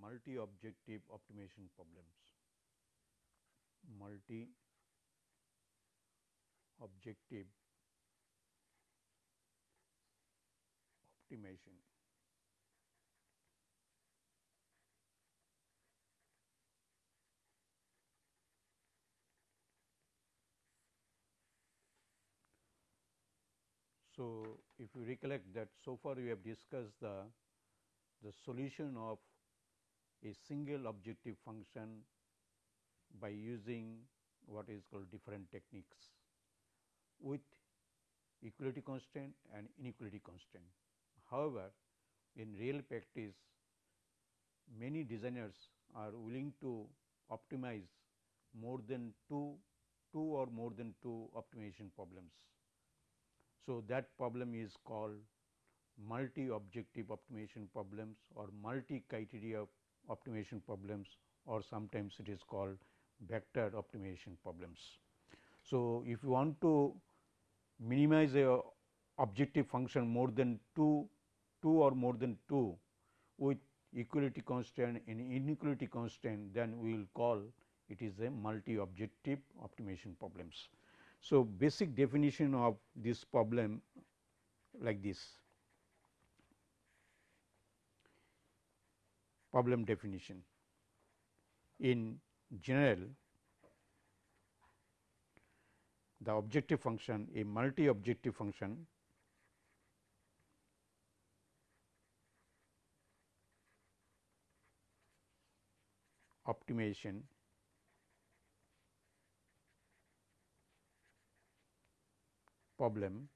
multi objective optimization problems. Multi objective optimization. So, if you recollect that so far we have discussed the, the solution of a single objective function by using what is called different techniques with equality constraint and inequality constraint. However, in real practice many designers are willing to optimize more than two, two or more than two optimization problems. So, that problem is called multi objective optimization problems or multi criteria optimization problems or sometimes it is called vector optimization problems. So, if you want to minimize a objective function more than 2, 2 or more than 2 with equality constant and inequality constant then we will call it is a multi objective optimization problems. So, basic definition of this problem like this problem definition. In general, the objective function a multi objective function optimization problem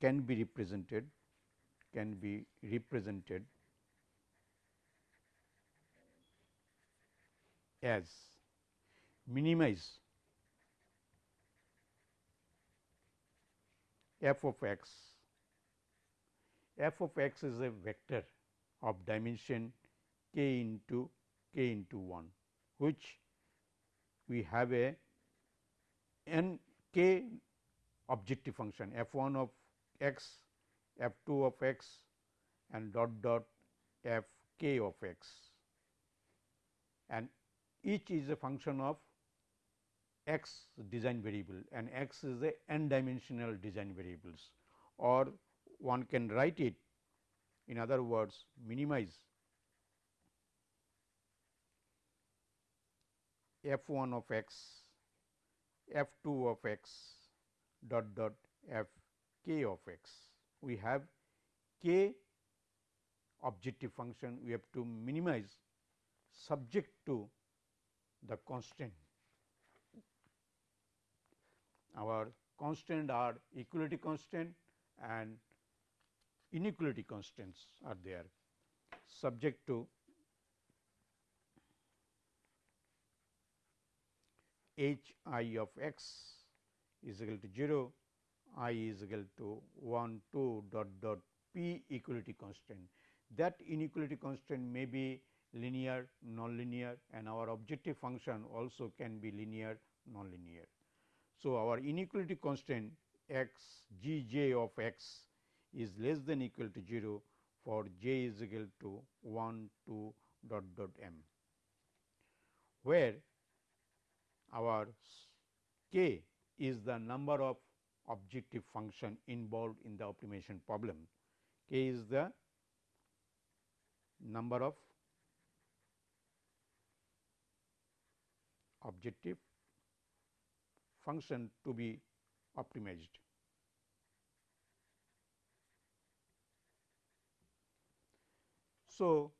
can be represented can be represented as minimize f of x. F of x is a vector of dimension k into k into 1 which we have a n k objective function f 1 of x, f 2 of x and dot dot f k of x. And each is a function of x design variable and x is a n dimensional design variables or one can write it in other words minimize. F 1 of x, f 2 of x dot dot f k of x. We have k objective function we have to minimize subject to the constant. Our constant are equality constant and inequality constants are there subject to h i of x is equal to 0, i is equal to 1 2 dot dot p equality constraint. That inequality constraint may be linear, nonlinear and our objective function also can be linear, nonlinear. So, our inequality constant x g j of x is less than equal to 0 for j is equal to 1 2 dot dot m, where our k is the number of objective function involved in the optimization problem. K is the number of objective function to be optimized. So,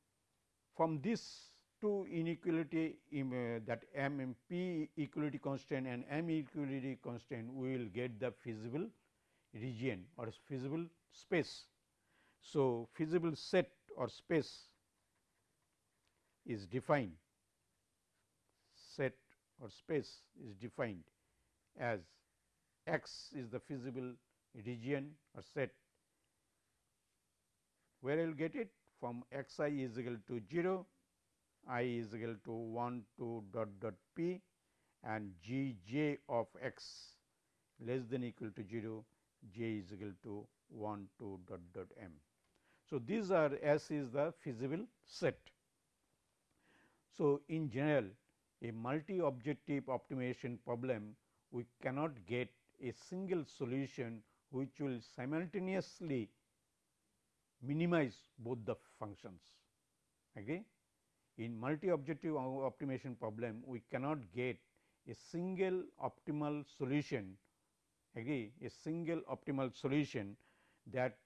from this two inequality uh, that m m p equality constraint and m equality constraint, we will get the feasible region or feasible space. So, feasible set or space is defined. Set or space is defined as x is the feasible region or set. Where I will get it? From x i is equal to 0 i is equal to 1 2 dot dot p and g j of x less than equal to 0 j is equal to 1 2 dot dot m. So, these are S is the feasible set. So, in general a multi objective optimization problem we cannot get a single solution which will simultaneously minimize both the functions. Okay? In multi objective optimization problem we cannot get a single optimal solution agree a single optimal solution that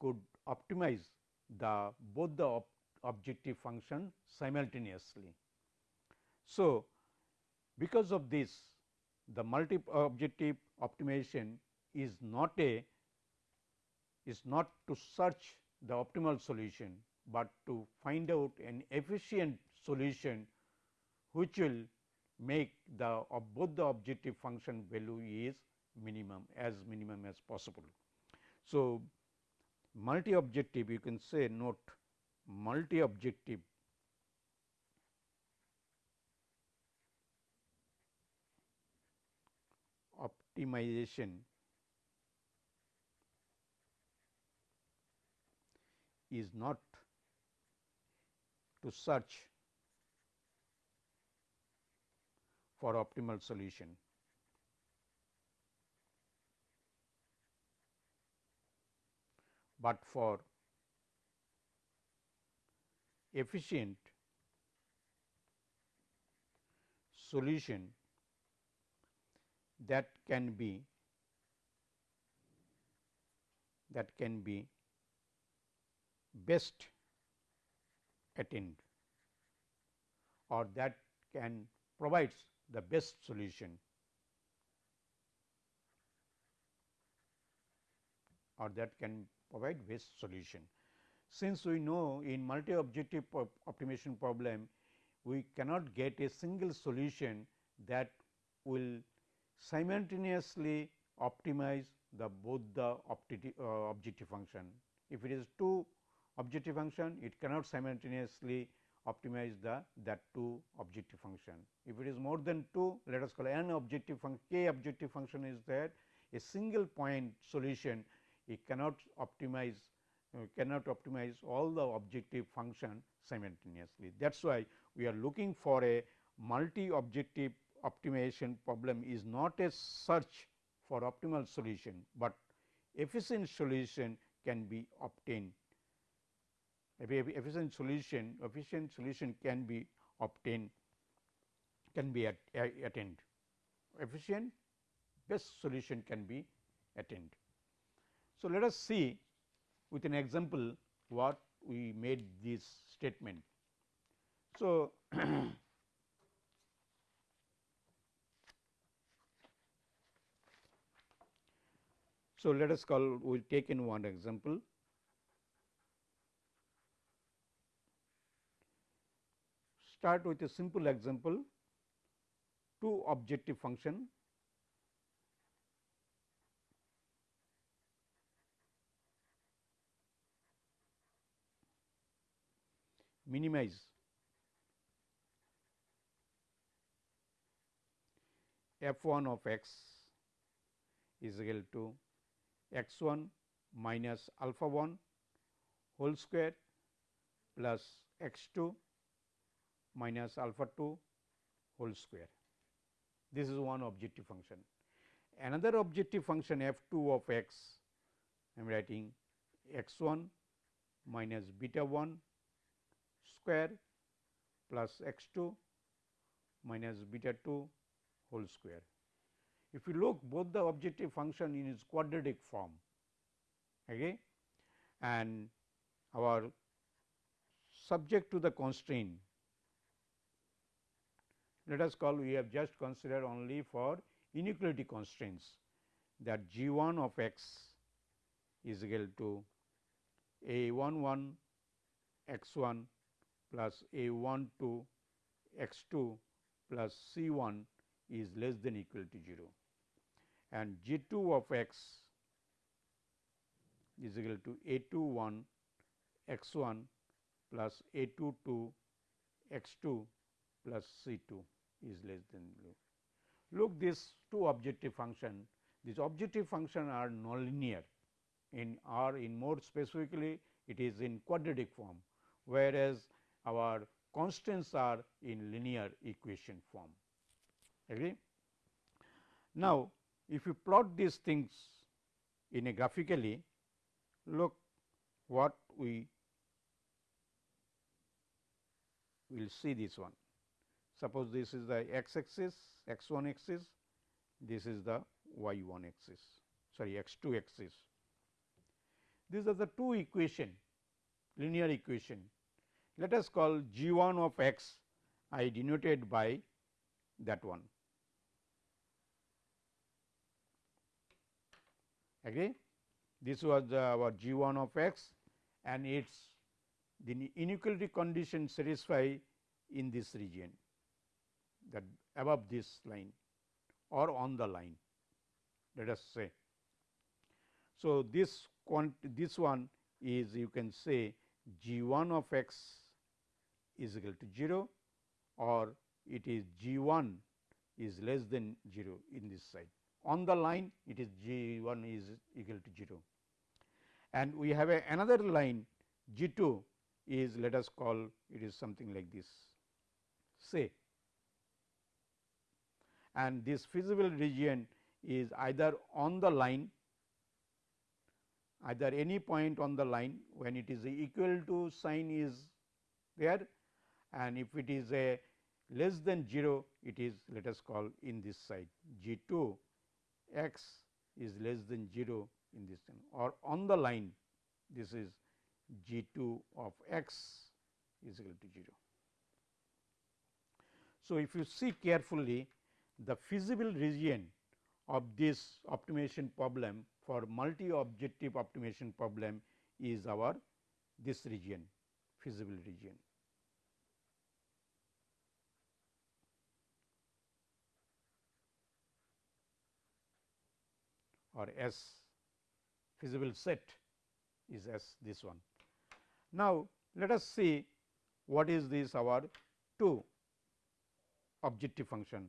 could optimize the both the ob objective function simultaneously. So, because of this the multi uh, objective optimization is not a is not to search the optimal solution, but to find out an efficient solution which will make the of both the objective function value is minimum as minimum as possible. So, multi objective you can say note multi objective optimization is not to search for optimal solution. but for efficient solution that can be that can be best attained or that can provides the best solution or that can provide best solution. Since we know in multi objective optimization problem, we cannot get a single solution that will simultaneously optimize the both the uh, objective function. If it is two objective function, it cannot simultaneously optimize the that two objective function. If it is more than 2, let us call n objective function, k objective function is there, a single point solution it cannot optimize uh, cannot optimize all the objective function simultaneously. That is why we are looking for a multi objective optimization problem is not a search for optimal solution, but efficient solution can be obtained. Efficient solution efficient solution can be obtained can be at, attained. Efficient best solution can be attained. So, let us see with an example what we made this statement. So, so let us call we will take in one example. Start with a simple example two objective function. Minimize. F 1 of x is equal to x 1 minus alpha 1 whole square plus x 2 minus alpha 2 whole square. This is one objective function. Another objective function f 2 of x I am writing x 1 minus beta 1 square plus x 2 minus beta 2 whole square. If you look both the objective function in its quadratic form okay, and our subject to the constraint let us call we have just considered only for inequality constraints that g 1 of x is equal to a 1 1 x 1 plus a 1 to x 2 plus c 1 is less than equal to 0 and g 2 of x is equal to a 2 1 x 1 plus a 2 2 x 2 plus c 2 is less than 0. Look these two objective function these objective function are nonlinear in or in more specifically it is in quadratic form, whereas our constants are in linear equation form. Agree? Now, if you plot these things in a graphically, look what we will see this one. Suppose this is the x axis, x 1 axis, this is the y 1 axis, sorry x 2 axis. These are the two equation, linear equation. Let us call g 1 of x I denoted by that one. Agree? This was the, our g 1 of x and its the inequality condition satisfy in this region that above this line or on the line let us say. So, this quant this one is you can say g 1 of x is equal to 0 or it is g 1 is less than 0 in this side. On the line it is g 1 is equal to 0 and we have a another line g 2 is let us call it is something like this say and this feasible region is either on the line either any point on the line when it is equal to sign is there and if it is a less than 0 it is let us call in this side g 2 x is less than 0 in this thing or on the line this is g 2 of x is equal to 0. So, if you see carefully the feasible region of this optimization problem for multi objective optimization problem is our this region feasible region. or S feasible set is S this one. Now, let us see what is this our 2 objective function.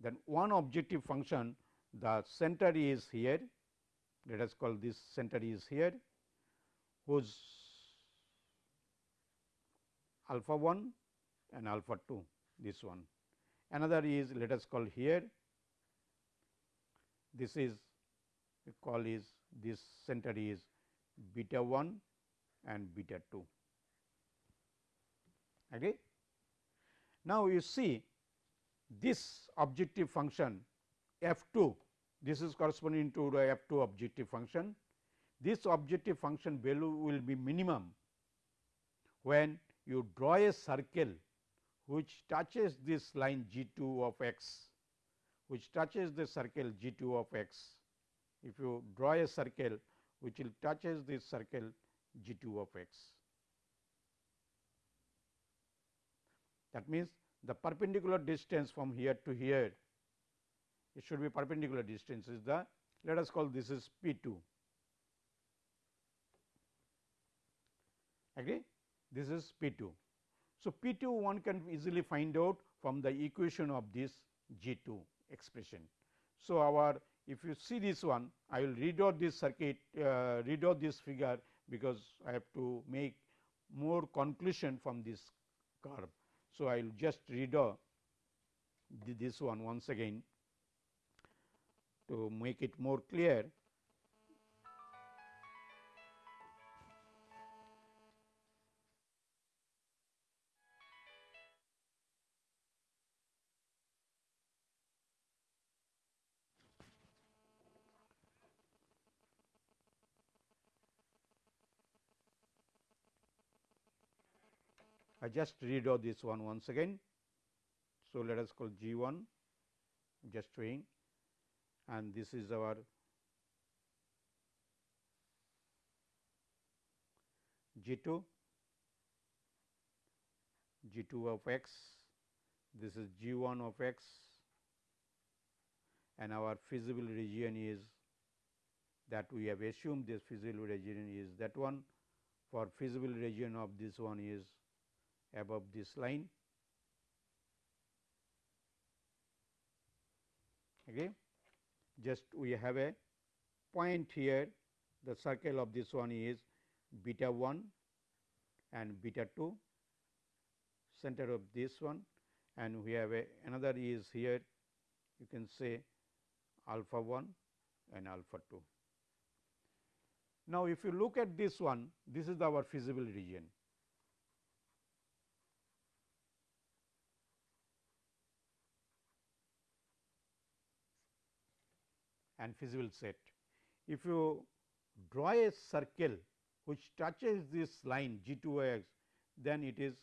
Then one objective function the center is here let us call this center is here whose alpha 1 and alpha 2 this one. Another is let us call here this is we call is this center is beta 1 and beta 2. Okay. Now, you see this objective function f 2 this is corresponding to the f 2 objective function. This objective function value will be minimum when you draw a circle which touches this line g 2 of x which touches the circle g 2 of x if you draw a circle which will touches this circle g 2 of x. That means, the perpendicular distance from here to here it should be perpendicular distance is the let us call this is P 2 agree this is P 2. So, P 2 one can easily find out from the equation of this G 2 expression. So, our if you see this one, I will redraw this circuit, uh, redraw this figure because I have to make more conclusion from this curve. So, I will just redraw uh, this one once again to make it more clear. I just redraw this one once again. So, let us call G 1 just showing and this is our G 2 G 2 of x. This is G 1 of x. And our feasible region is that we have assumed this feasible region is that one. For feasible region of this one is above this line. Okay. just we have a point here the circle of this one is beta 1 and beta 2 center of this one and we have a another is here you can say alpha 1 and alpha 2. Now, if you look at this one this is our feasible region. And feasible set. If you draw a circle which touches this line g 2 x, then it is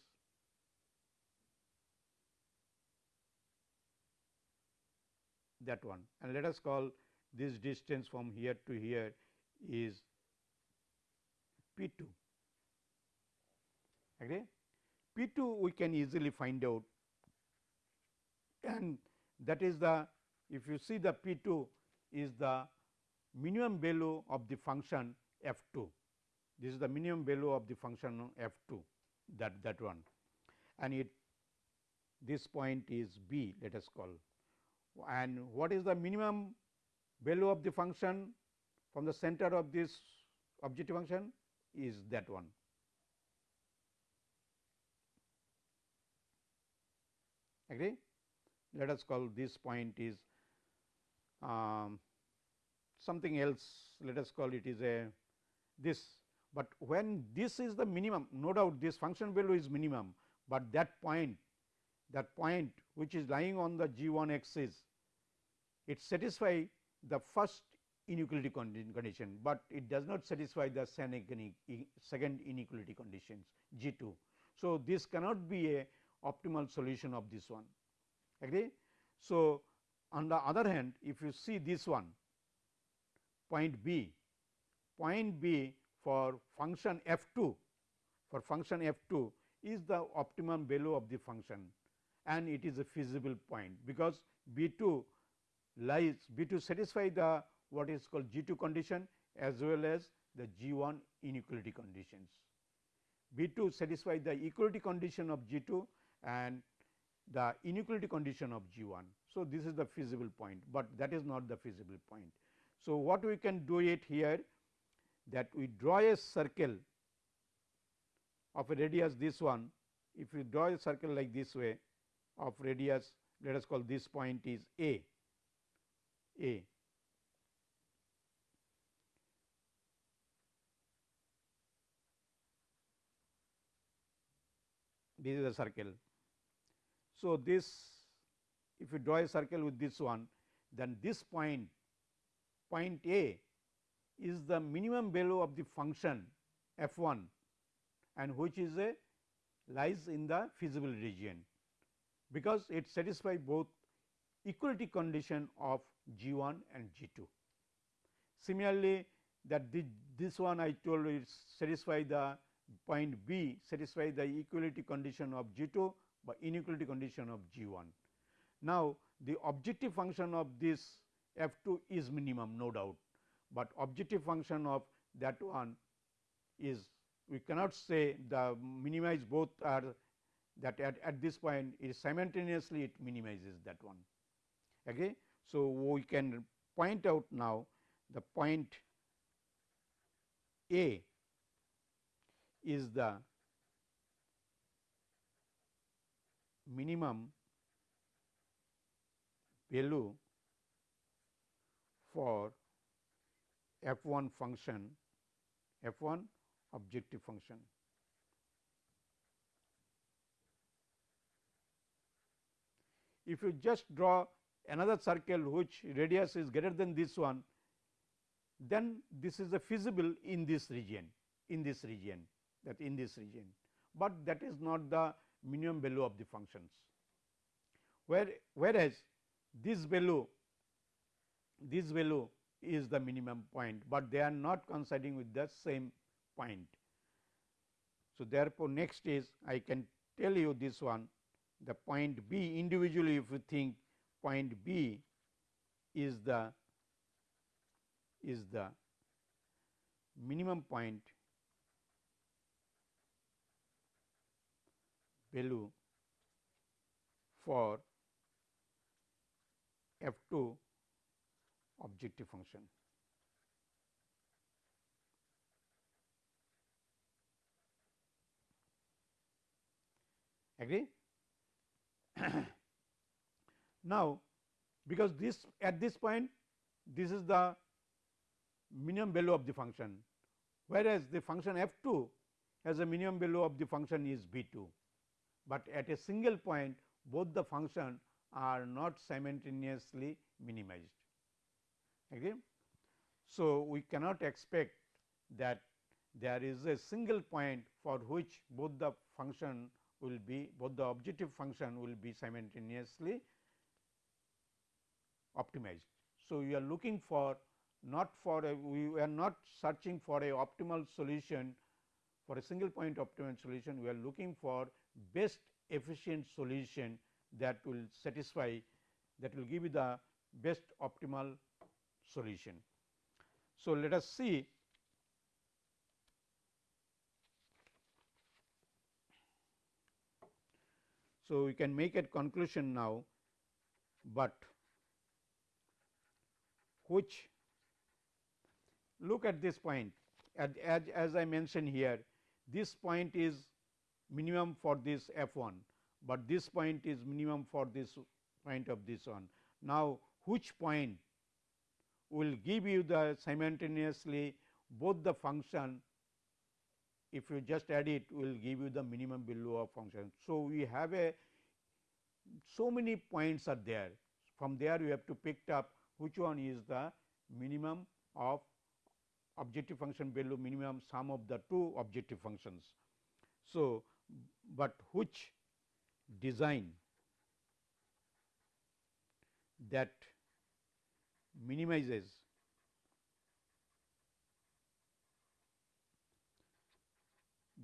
that one and let us call this distance from here to here is P 2. Okay. P 2 we can easily find out and that is the if you see the P 2 is the minimum value of the function f 2. This is the minimum value of the function f 2 that that one and it this point is b let us call and what is the minimum value of the function from the center of this objective function is that one. Agree? Let us call this point is um, something else let us call it is a this, but when this is the minimum no doubt this function value is minimum, but that point that point which is lying on the g 1 axis it satisfy the first inequality condition, but it does not satisfy the second inequality conditions G 2. So, this cannot be a optimal solution of this one agree. So, on the other hand if you see this one point B, point B for function f 2 for function f 2 is the optimum value of the function and it is a feasible point because B 2 lies B 2 satisfy the what is called G 2 condition as well as the G 1 inequality conditions. B 2 satisfy the equality condition of G 2 and the inequality condition of G 1. So, this is the feasible point, but that is not the feasible point. So, what we can do it here that we draw a circle of a radius this one if we draw a circle like this way of radius let us call this point is A a. This is a circle. So, this if you draw a circle with this one, then this point, point A is the minimum value of the function f 1 and which is a lies in the feasible region, because it satisfies both equality condition of G 1 and G 2. Similarly, that this one I told you satisfy the point B satisfy the equality condition of G 2, but inequality condition of G 1. Now, the objective function of this f 2 is minimum no doubt, but objective function of that one is we cannot say the minimize both are that at, at this point is simultaneously it minimizes that one. Okay. So, we can point out now the point A is the minimum value for f 1 function f 1 objective function. If you just draw another circle which radius is greater than this one, then this is a feasible in this region, in this region that in this region, but that is not the minimum value of the functions. Where, whereas, this value, this value is the minimum point, but they are not coinciding with the same point. So, therefore, next is I can tell you this one the point B individually if you think point B is the is the minimum point value for f 2 objective function. Agree? now, because this at this point this is the minimum value of the function, whereas the function f 2 has a minimum value of the function is b 2, but at a single point both the function are not simultaneously minimized. Agree? So, we cannot expect that there is a single point for which both the function will be both the objective function will be simultaneously optimized. So, we are looking for not for a we are not searching for a optimal solution for a single point optimal solution we are looking for best efficient solution that will satisfy that will give you the best optimal solution. So, let us see. So, we can make a conclusion now, but which look at this point. As, as, as I mentioned here this point is minimum for this f 1, but this point is minimum for this point of this one. Now, which point will give you the simultaneously both the function if you just add it will give you the minimum value of function. So, we have a so many points are there from there you have to pick up which one is the minimum of objective function value minimum sum of the two objective functions. So, but which design that minimizes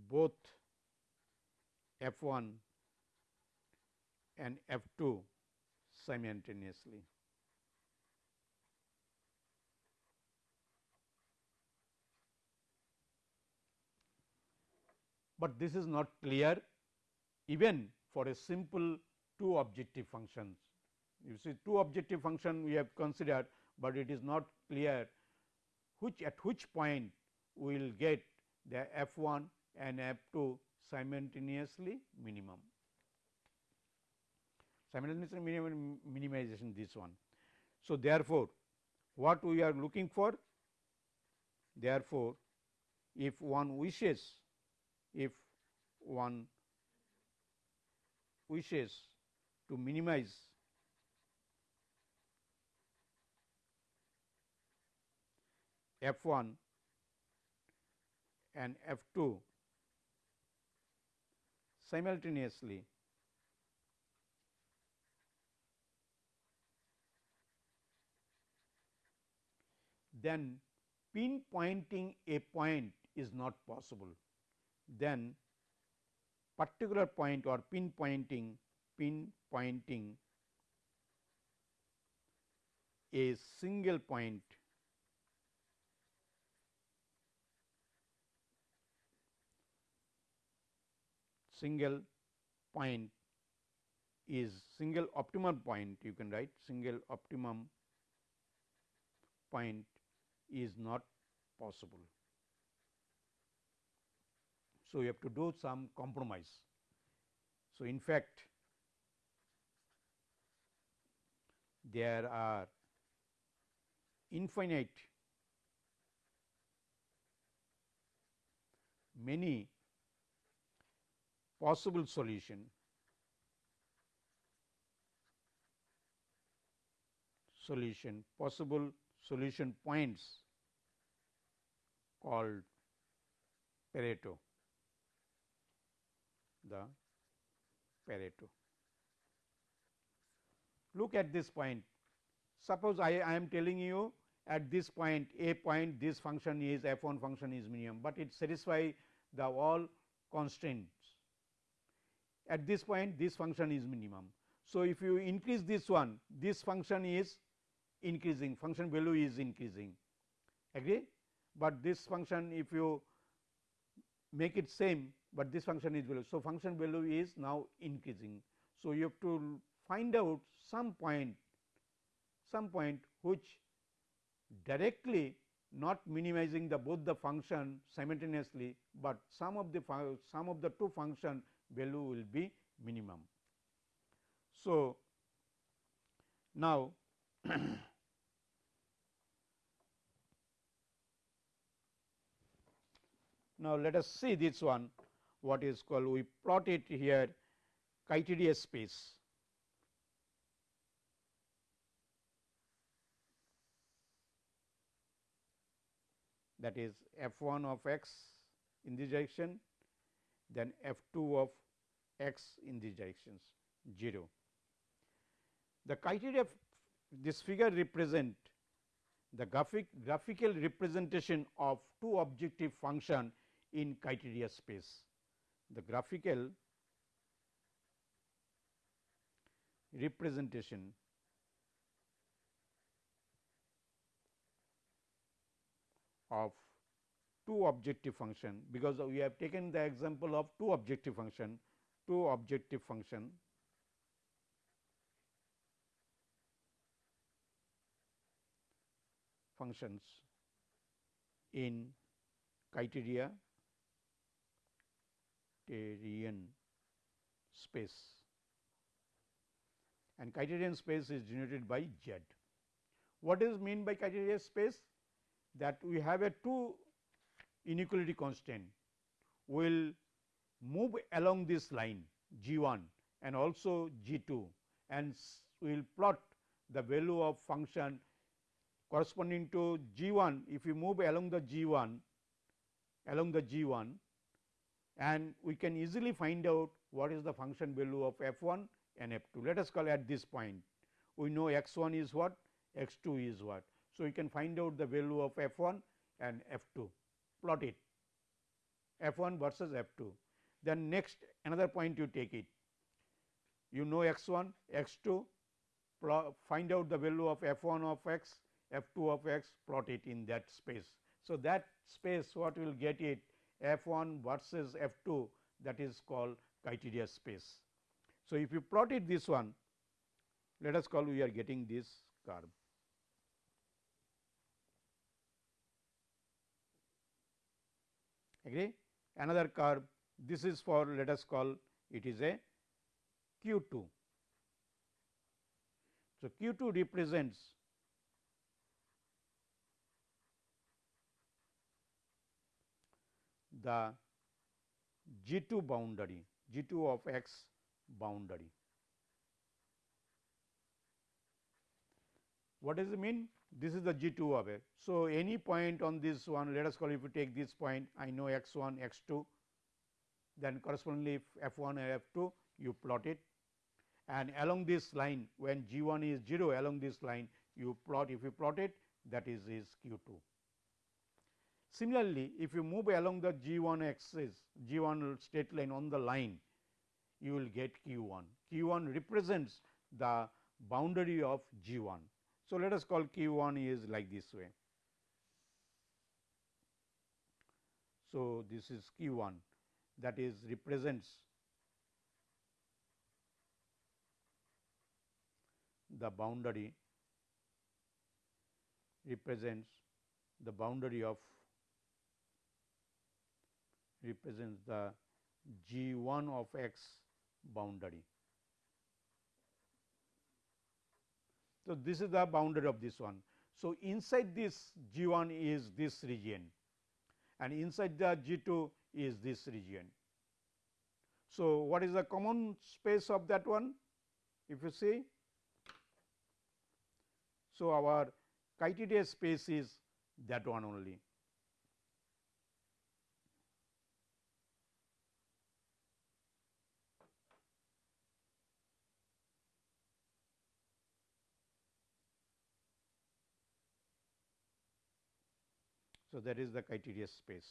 both f 1 and f 2 simultaneously. But this is not clear even for a simple two objective functions. You see two objective function we have considered, but it is not clear which at which point we will get the f 1 and f 2 simultaneously minimum simultaneously minimum minimization this one. So, therefore, what we are looking for therefore, if one wishes if one wishes to minimize f 1 and f 2 simultaneously then pinpointing a point is not possible. Then particular point or pinpointing pinpointing a single point single point is single optimum point you can write single optimum point is not possible. So, you have to do some compromise. So, in fact, there are infinite many possible solution solution possible solution points called Pareto, the Pareto. Look at this point. Suppose I, I am telling you at this point a point this function is f 1 function is minimum, but it satisfy the all constraints. At this point this function is minimum. So, if you increase this one this function is increasing function value is increasing agree, but this function if you make it same, but this function is value. So, function value is now increasing. So, you have to find out some point some point which directly not minimizing the both the function simultaneously, but some of the some of the two function value will be minimum. So, now now let us see this one what is called we plot it here criteria space that is f 1 of x in this direction, then f 2 of x in these directions 0. The criteria this figure represent the graphic graphical representation of two objective function in criteria space. The graphical representation of two objective function because we have taken the example of two objective function, two objective function. functions in criteria criterion space and criterion space is denoted by Z. What is mean by criterion space? that we have a two inequality constant will move along this line g 1 and also g 2 and we will plot the value of function corresponding to g 1 if we move along the g 1 along the g 1 and we can easily find out what is the function value of f 1 and f 2. Let us call at this point. We know x 1 is what? X 2 is what? So, you can find out the value of f 1 and f 2 plot it. F 1 versus f 2. Then next another point you take it. You know x 1 x 2 find out the value of f 1 of x f 2 of x plot it in that space. So, that space what will get it f 1 versus f 2 that is called criteria space. So, if you plot it this one let us call we are getting this curve. agree another curve this is for let us call it is a q 2. So, q 2 represents the g 2 boundary g 2 of x boundary. What does it mean? this is the G 2 of it. So, any point on this one let us call if you take this point I know x 1 x 2 then correspondingly f 1 and f 2 you plot it and along this line when G 1 is 0 along this line you plot if you plot it that is is q 2. Similarly, if you move along the G 1 axis G 1 straight line on the line you will get q 1. q 1 represents the boundary of G 1 so, let us call q 1 is like this way. So, this is q 1 that is represents the boundary represents the boundary of represents the g 1 of x boundary. So, this is the boundary of this one. So, inside this G 1 is this region and inside the G 2 is this region. So, what is the common space of that one? If you see, so our criteria space is that one only. So, that is the criteria space.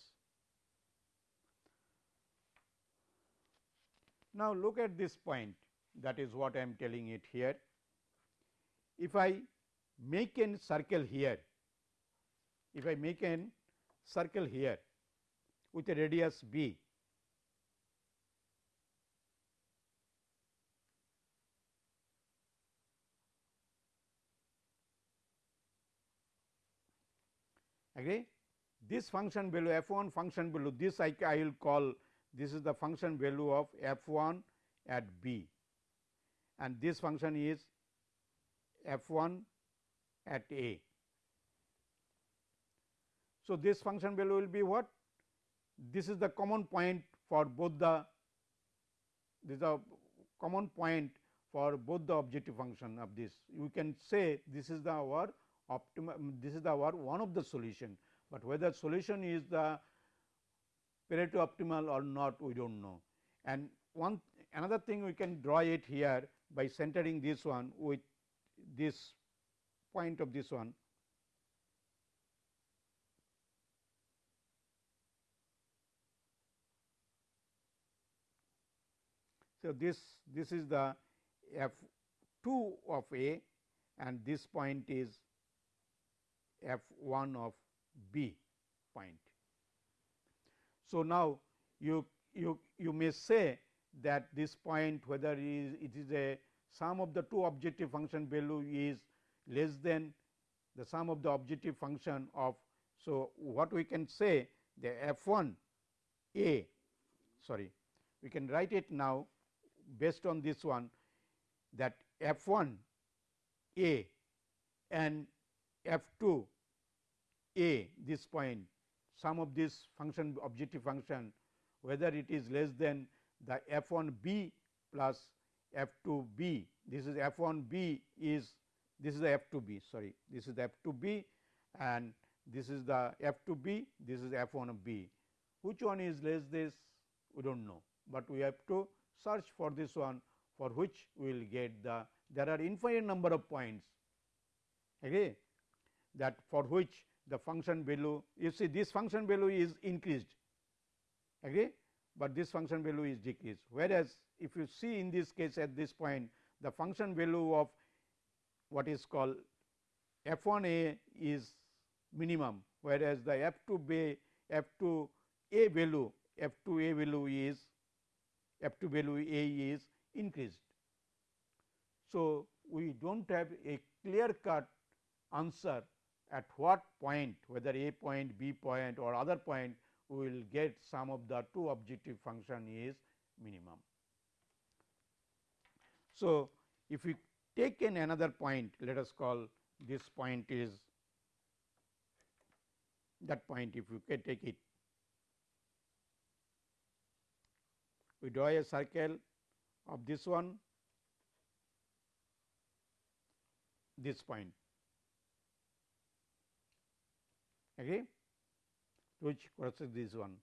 Now, look at this point that is what I am telling it here. If I make a circle here, if I make a circle here with a radius b, agree this function value f 1 function value this I, I will call this is the function value of f 1 at b and this function is f 1 at a. So, this function value will be what? This is the common point for both the this is a common point for both the objective function of this. You can say this is the our optimum this is the our one of the solution, but whether solution is the Pareto optimal or not we do not know. And one another thing we can draw it here by centering this one with this point of this one So, this this is the f 2 of A and this point is f 1 of B point. So, now you you you may say that this point whether it is, it is a sum of the two objective function value is less than the sum of the objective function of. So, what we can say the f 1 a sorry we can write it now based on this one that f 1 a and f 2 a this point sum of this function objective function whether it is less than the f 1 b plus f 2 b. This is f 1 b is this is the f 2 b sorry. This is the f 2 b and this is the f 2 b this is f 1 b. Which one is less this? We do not know, but we have to search for this one for which we will get the there are infinite number of points okay that for which the function value. You see this function value is increased. Agree? But this function value is decreased. Whereas if you see in this case at this point the function value of what is called f 1 a is minimum whereas the f 2 b f 2 a value f 2 a value is f 2 value a is increased. So, we do not have a clear cut answer at what point whether a point b point or other point we will get sum of the two objective function is minimum. So, if we take in another point let us call this point is that point if you can take it we draw a circle of this one this point okay which corresponds this one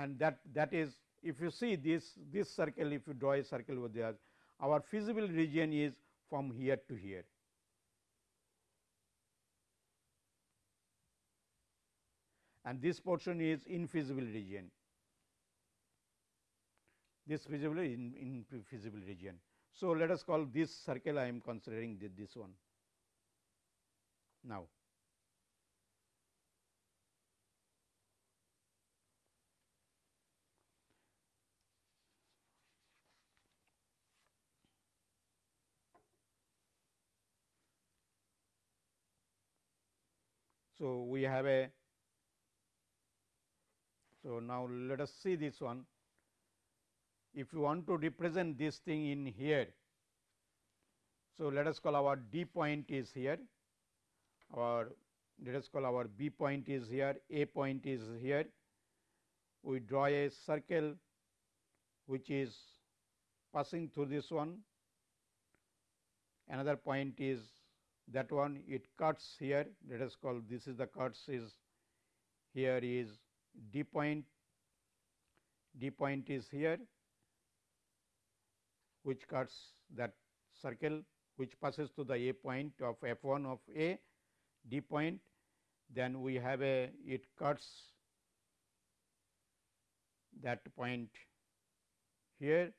and that that is if you see this this circle if you draw a circle over there our feasible region is from here to here and this portion is infeasible region this feasible in, in feasible region. So, let us call this circle I am considering this one now. So, we have a so now let us see this one if you want to represent this thing in here. So, let us call our D point is here, our let us call our B point is here, A point is here. We draw a circle which is passing through this one, another point is that one it cuts here. Let us call this is the cuts is here is D point, D point is here which cuts that circle which passes to the A point of f 1 of A D point. Then we have a it cuts that point here.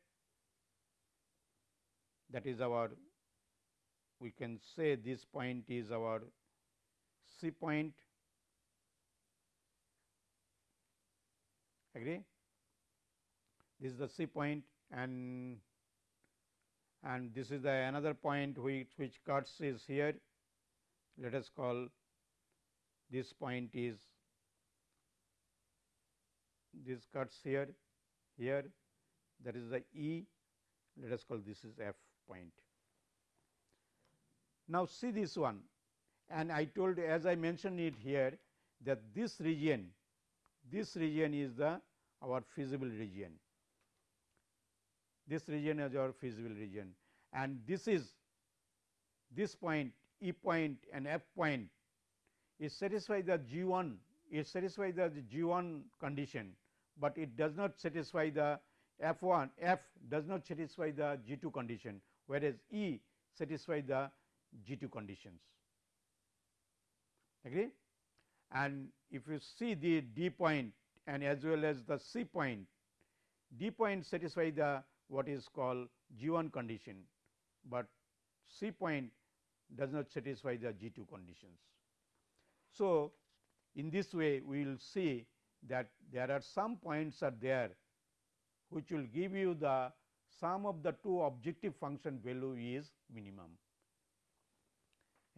That is our we can say this point is our C point. Agree? This is the C point and and this is the another point which, which cuts is here. Let us call this point is this cuts here, here. That is the E. Let us call this is F point. Now, see this one. And I told as I mentioned it here that this region this region is the our feasible region. This region is our feasible region. And this is this point E point and F point is satisfy the G 1 it satisfy the G 1 condition, but it does not satisfy the F 1 F does not satisfy the G 2 condition, whereas E satisfy the G 2 conditions. Agree? And if you see the D point and as well as the C point, D point satisfy the what is called G 1 condition, but C point does not satisfy the G 2 conditions. So, in this way we will see that there are some points are there which will give you the sum of the two objective function value is minimum.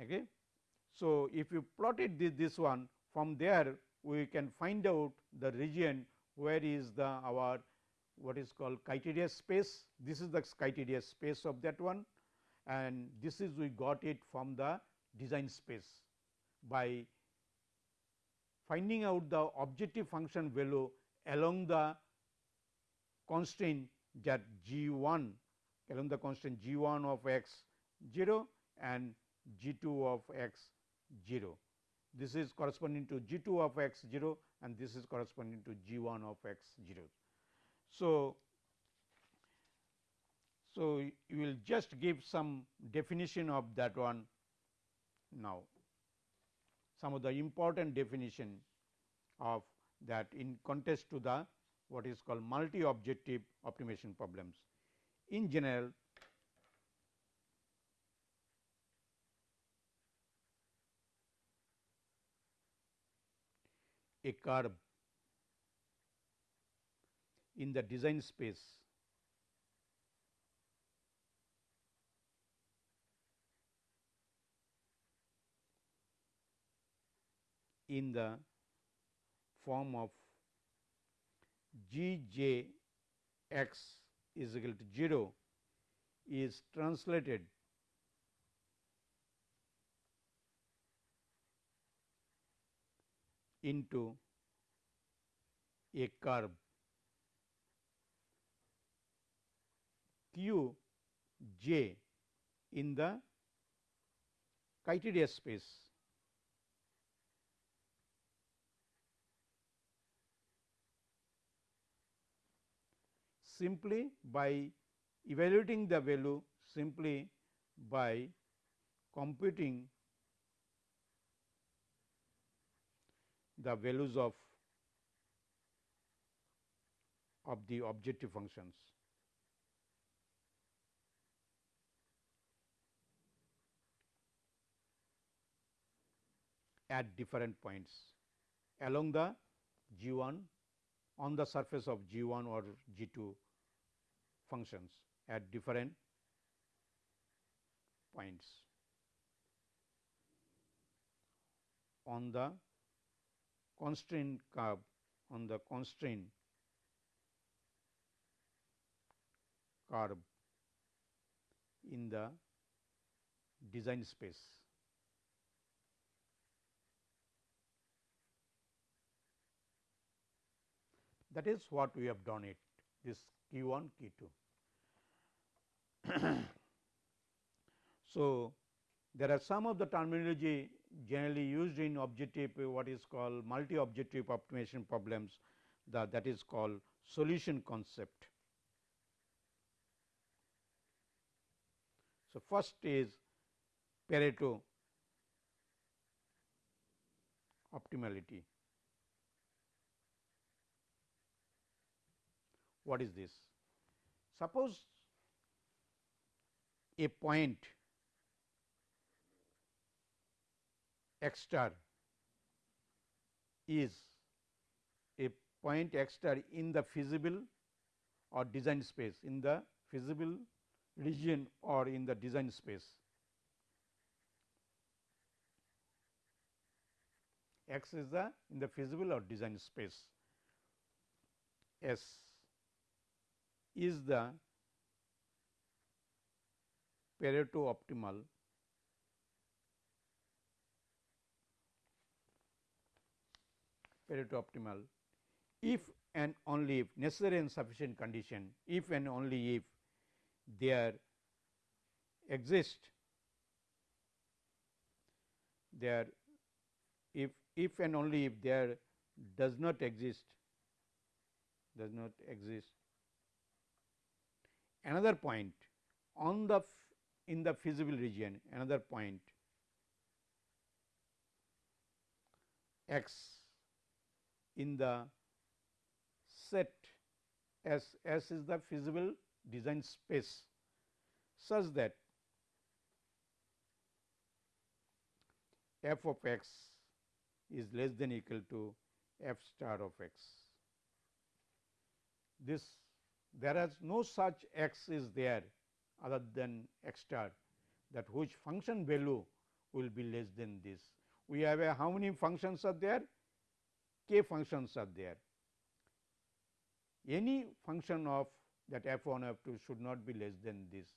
Okay. So, if you plotted this, this one from there we can find out the region where is the our what is called criteria space. This is the criteria space of that one and this is we got it from the design space by finding out the objective function value along the constraint that g 1 along the constraint g 1 of x 0 and g 2 of x 0. This is corresponding to g 2 of x 0 and this is corresponding to g 1 of x 0. So, so you will just give some definition of that one now some of the important definition of that in context to the what is called multi objective optimization problems. In general, a curve in the design space. In the form of g j x is equal to 0 is translated into a curve. Q j in the criteria space. Simply by evaluating the value simply by computing the values of of the objective functions. at different points along the G 1 on the surface of G 1 or G 2 functions at different points on the constraint curve on the constraint curve in the design space. That is what we have done it this Q 1 Q 2. so, there are some of the terminology generally used in objective what is called multi objective optimization problems the, that is called solution concept. So, first is Pareto optimality. What is this? Suppose a point x star is a point x star in the feasible or design space in the feasible region or in the design space. X is the in the feasible or design space S is the Pareto optimal Pareto optimal. If and only if necessary and sufficient condition if and only if there exist there if if and only if there does not exist does not exist. Another point on the in the feasible region another point x in the set S S is the feasible design space such that f of x is less than equal to f star of x. This there is no such x is there other than x star that which function value will be less than this. We have a how many functions are there? K functions are there. Any function of that f 1 f 2 should not be less than this.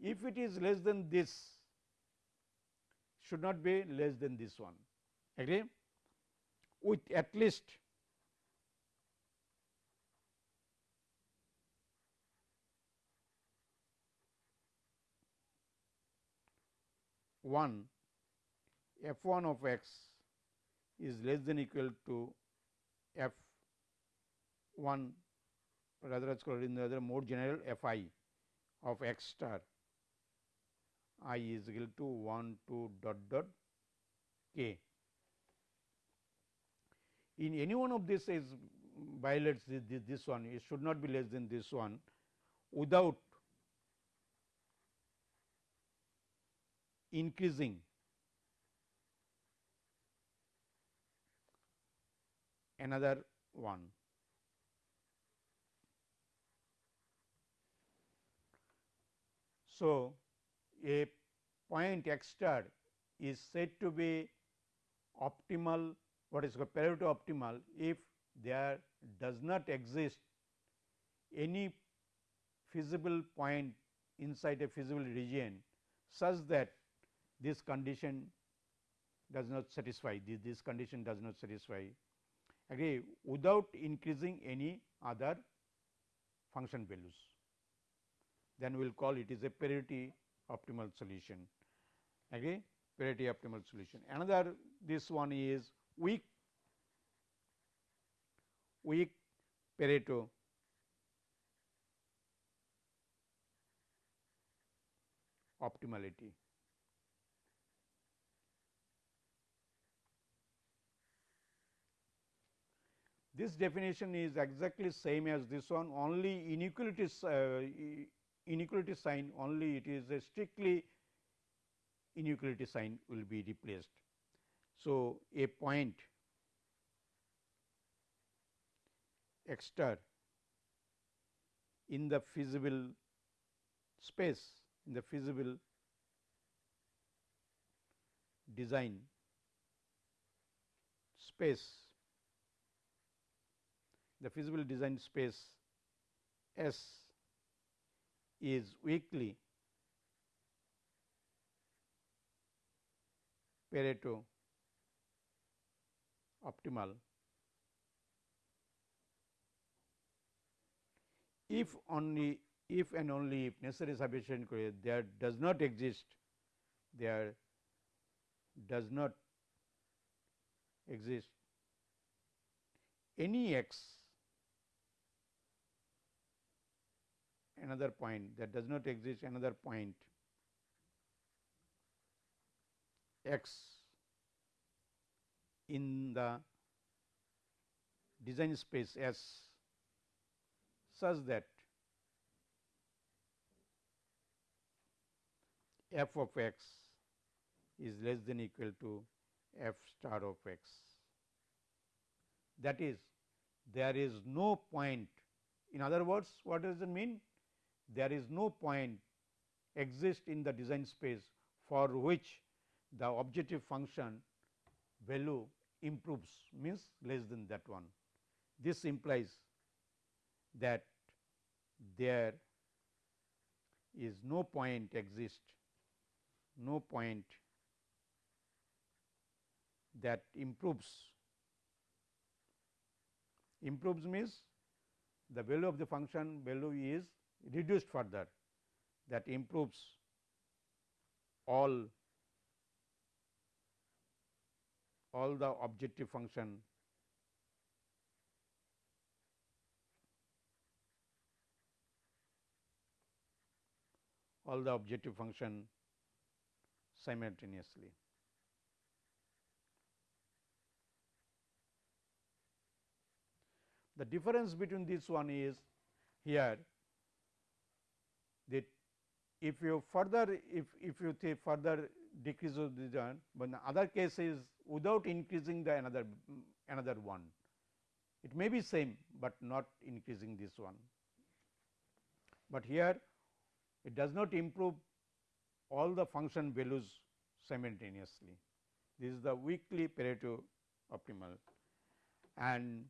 If it is less than this, should not be less than this one. Agree? With at least one f 1 of x is less than equal to f 1 rather let us call it in the other more general f i of x star i is equal to 1 2 dot dot k. In any one of this is violates this, this, this one it should not be less than this one without increasing another one. So, a point x star is said to be optimal what is called Pareto optimal if there does not exist any feasible point inside a feasible region such that this condition does not satisfy this, this condition does not satisfy agree without increasing any other function values then we will call it is a Pareto optimal solution agree Pareto optimal solution. Another this one is weak weak Pareto optimality. This definition is exactly same as this one only inequality uh, inequality sign only it is a strictly inequality sign will be replaced. So, a point x star in the feasible space in the feasible design space the feasible design space S is weakly Pareto optimal. If only if and only if necessary sufficient there does not exist there does not exist any x another point that does not exist another point x in the design space S such that f of x is less than equal to f star of x. That is there is no point in other words what does it mean? There is no point exist in the design space for which the objective function value improves means less than that one. This implies that there is no point exist, no point that improves. Improves means the value of the function value is reduced further that improves all all the objective function all the objective function simultaneously. The difference between this one is here if you further if, if you say further decrease of one, but the other case is without increasing the another another one. It may be same, but not increasing this one. But here it does not improve all the function values simultaneously. This is the weakly Pareto optimal and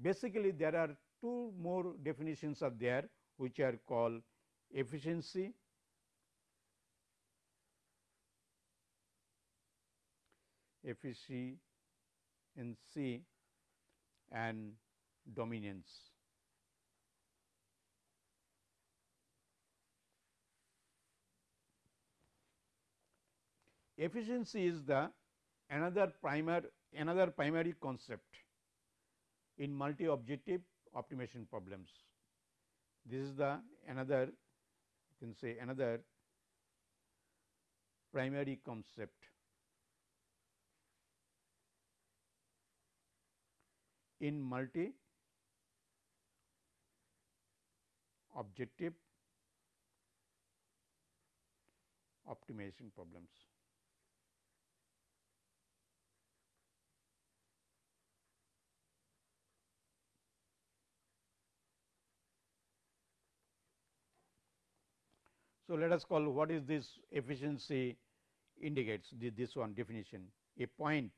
basically there are two more definitions are there which are called efficiency efficiency and dominance. Efficiency is the another primer another primary concept in multi objective optimization problems. This is the another you can say another primary concept in multi objective optimization problems. So, let us call what is this efficiency indicates this one definition a point.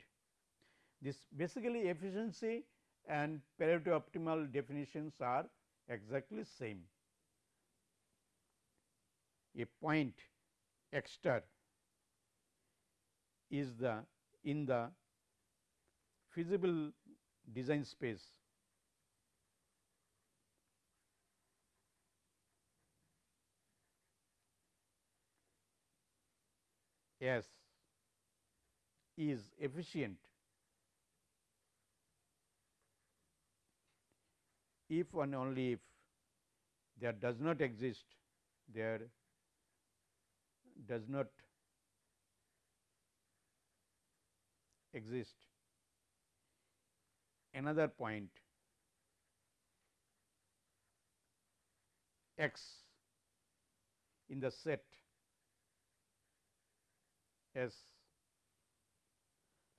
This basically efficiency and Pareto optimal definitions are exactly same. A point x star is the in the feasible design space S is efficient if and only if there does not exist there does not exist another point x in the set S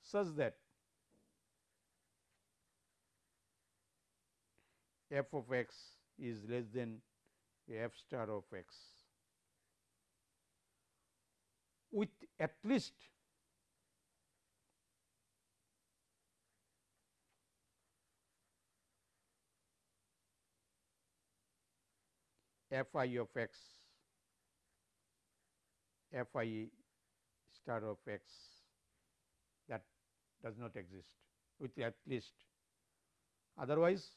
such that f of x is less than f star of x. With at least f i of x f i star of x that does not exist with at least. Otherwise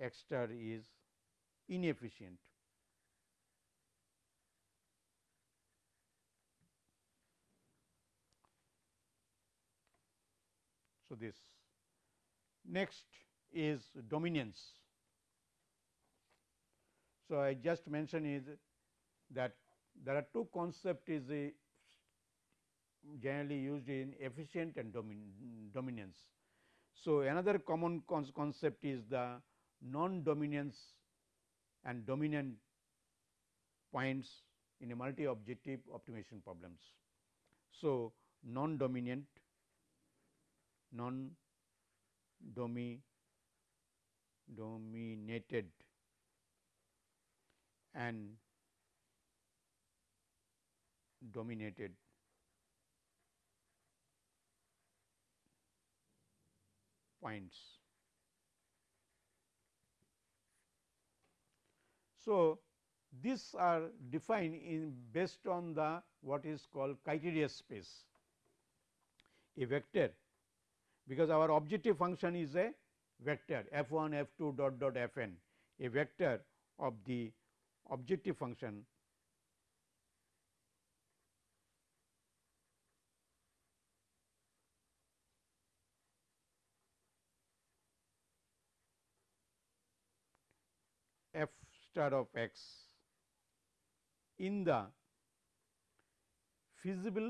x star is inefficient. So, this next is dominance. So, I just mentioned is that there are two concept is a generally used in efficient and domin dominance. So, another common concept is the non-dominance and dominant points in a multi-objective optimization problems. So, non-dominant, non-dominated and dominated points. So, these are defined in based on the what is called criteria space. A vector because our objective function is a vector f 1 f 2 dot dot f n a vector of the objective function f star of x in the feasible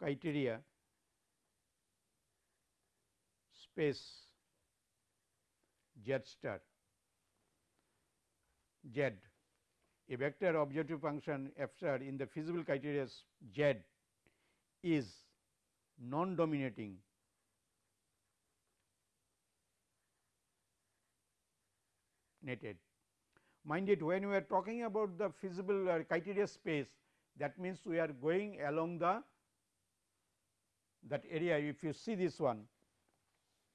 criteria space z star z. A vector objective function f star in the feasible criteria z is non dominating netted. Mind it when we are talking about the feasible uh, criteria space that means we are going along the that area. If you see this one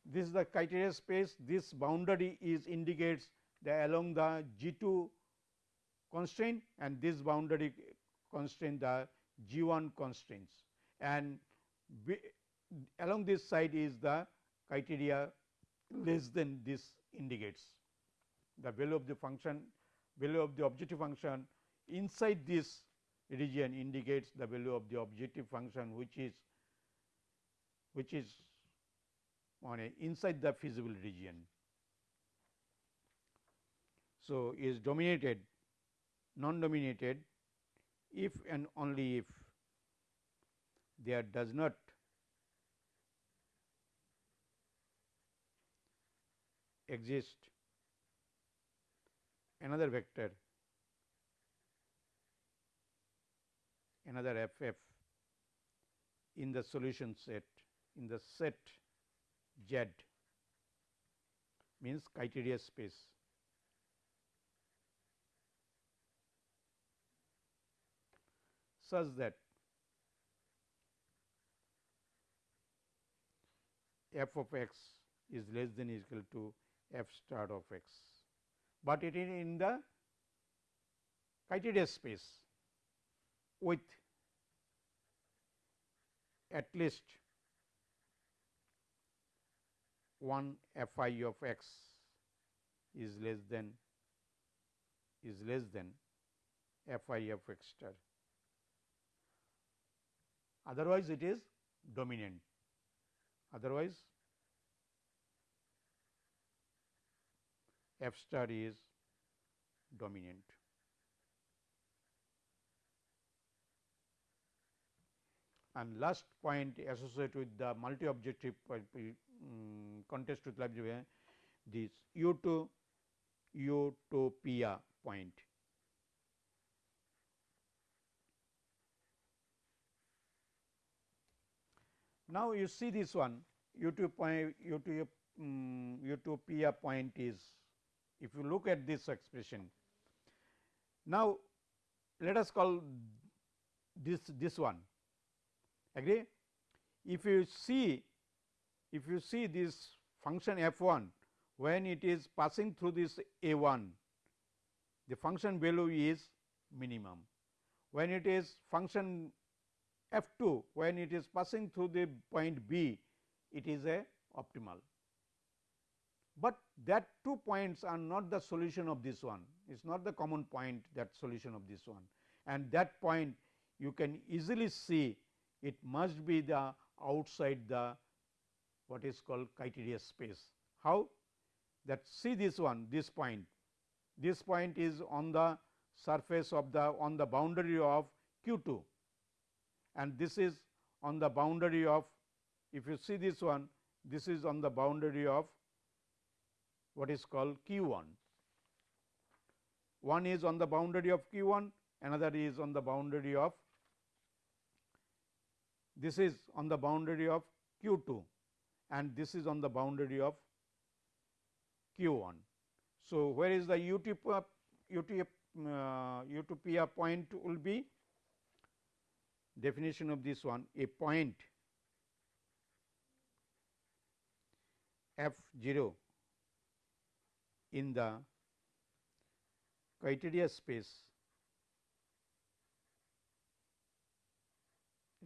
this is the criteria space. This boundary is indicates the along the G 2 constraint and this boundary constraint the G 1 constraints. And along this side is the criteria less than this indicates the value of the function value of the objective function inside this region indicates the value of the objective function which is which is on a inside the feasible region. So, is dominated non dominated if and only if there does not exist another vector another f f in the solution set in the set Z means criteria space. such that f of x is less than equal to f star of x, but it is in the criteria space with at least 1 f i of x is less than is less than f i of x star. Otherwise, it is dominant. Otherwise, f star is dominant. And last point associated with the multi objective um, contest with library this U2 utopia point. Now, you see this one utopia, utopia, um, utopia point is if you look at this expression. Now, let us call this this one agree. If you see if you see this function f 1 when it is passing through this a 1 the function value is minimum. When it is function f 2 when it is passing through the point b it is a optimal. But that two points are not the solution of this one it is not the common point that solution of this one and that point you can easily see it must be the outside the what is called criteria space. How? That see this one this point, this point is on the surface of the on the boundary of q 2 and this is on the boundary of if you see this one this is on the boundary of what is called q 1. One is on the boundary of q 1 another is on the boundary of this is on the boundary of q 2 and this is on the boundary of q 1. So, where is the uh, utopia point will be definition of this one a point f 0 in the criteria space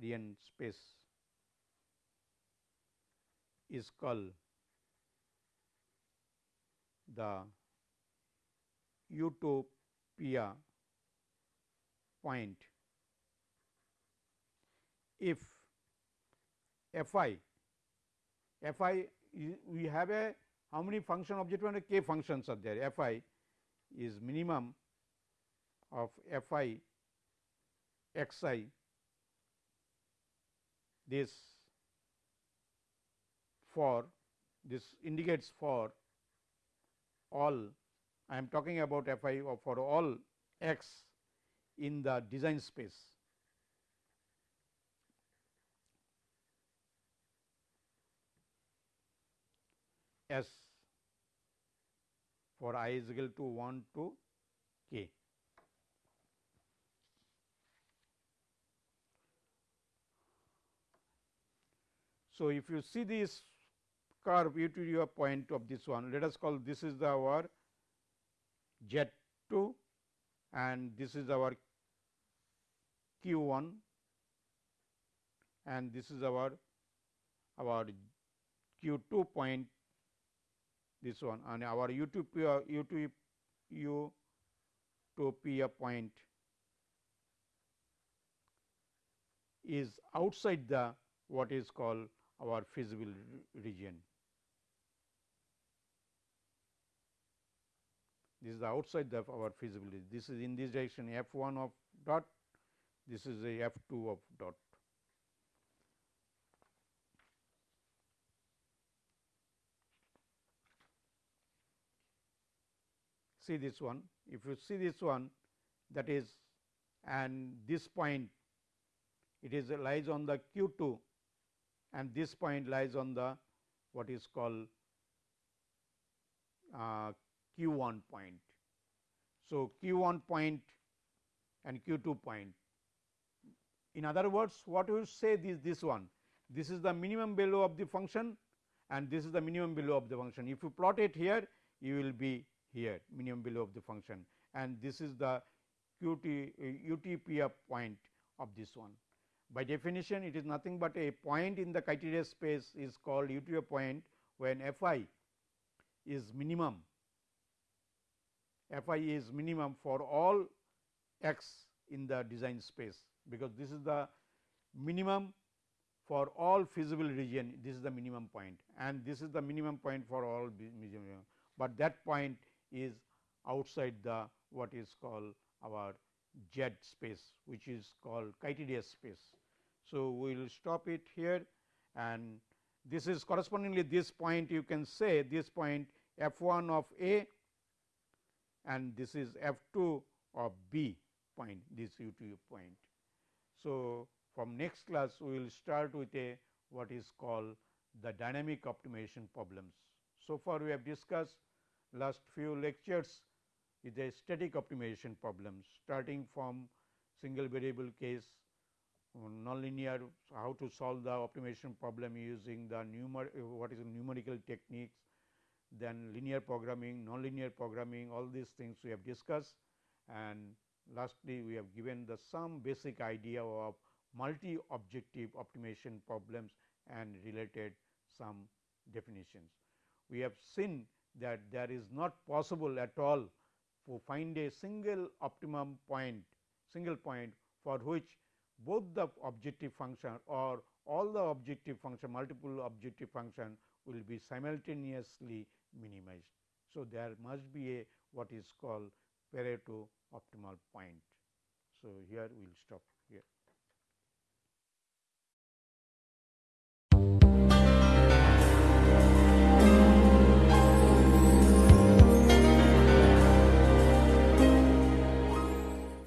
Rien space is called the utopia point. If f i f i we have a how many function objective and k functions are there f i is minimum of f i x i this for this indicates for all I am talking about f i for all x in the design space. S for i is equal to 1 to k. So, if you see this curve u to your point of this one, let us call this is the our z 2 and this is our q 1 and this is our our q 2 point this one and our u 2 p u uh, 2 u to p a point is outside the what is called our feasible region. This is the outside of our feasibility. This is in this direction f 1 of dot, this is a f 2 of dot. See this one, if you see this one that is and this point it is lies on the q 2 and this point lies on the what is called uh, q 1 point. So, q 1 point and q 2 point. In other words, what you say this this one? This is the minimum value of the function and this is the minimum value of the function. If you plot it here, you will be here minimum value of the function. And this is the qt uh, utp point of this one. By definition, it is nothing but a point in the criteria space is called utopia point when f i is minimum, f i is minimum for all x in the design space, because this is the minimum for all feasible region, this is the minimum point. And this is the minimum point for all but that point is outside the what is called our Z space which is called criteria space. So, we will stop it here and this is correspondingly this point you can say this point f 1 of A and this is f 2 of B point this u 2 point. So, from next class we will start with a what is called the dynamic optimization problems. So far we have discussed last few lectures is a static optimization problem starting from single variable case nonlinear how to solve the optimization problem using the numer what is numerical techniques then linear programming nonlinear programming all these things we have discussed and lastly we have given the some basic idea of multi objective optimization problems and related some definitions. We have seen that there is not possible at all to find a single optimum point, single point for which both the objective function or all the objective function, multiple objective function will be simultaneously minimized. So, there must be a what is called Pareto optimal point. So, here we will stop here.